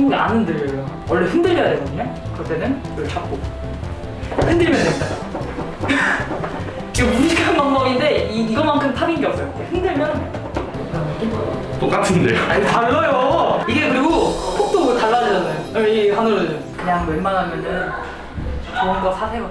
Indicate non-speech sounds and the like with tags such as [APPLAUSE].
손목이 안 흔들려요. 원래 흔들려야 되거든요. 그럴 때는 이걸 잡고 흔들면 됩니다. [LAUGHS] 이거 무식한 방법인데 이, 이거만큼 탑인 게 없어요. 흔들면 똑같은데요. [LAUGHS] 아니 달라요. 이게 그리고 폭도 달라지잖아요. 이 하늘은 그냥 웬만하면은 좋은 거 사세요.